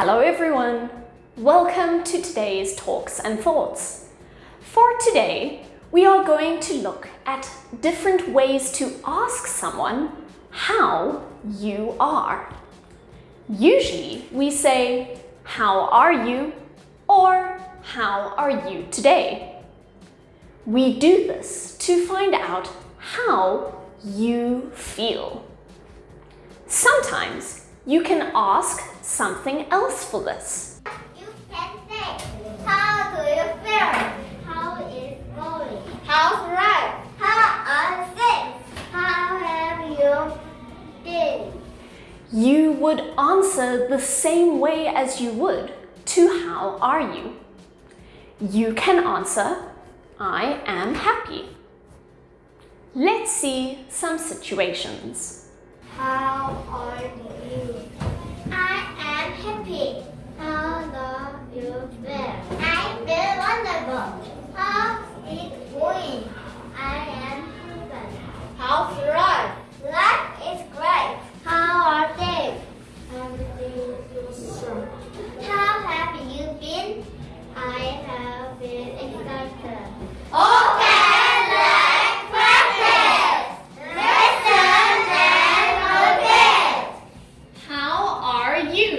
Hello everyone! Welcome to today's Talks and Thoughts. For today, we are going to look at different ways to ask someone how you are. Usually we say, how are you? or how are you today? We do this to find out how you feel. Sometimes you can ask something else for this. You can say, how do you feel? How is going? How's life? How are things? How have you been? You would answer the same way as you would to how are you. You can answer, I am happy. Let's see some situations. How are you? I am happy. How do you feel? I feel wonderful. How is it going? I am happy. How's life? Life is great. How are they? Everything is awesome. How have you been? I have been excited. Okay, let's practice. Listen and repeat. How are you?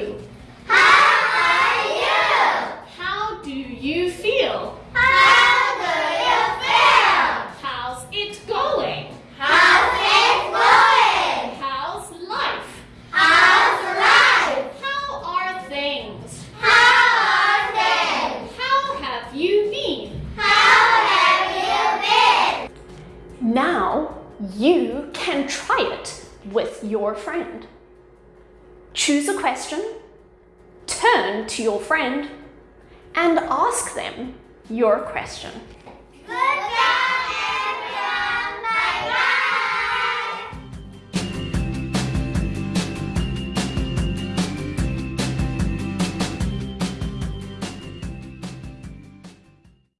How are you? How do you feel? How do you feel? How's it going? How's it going? How's life? How's life? How are things? How are things? How have you been? How have you been? Now you can try it with your friend. Choose a question, turn to your friend, and ask them your question.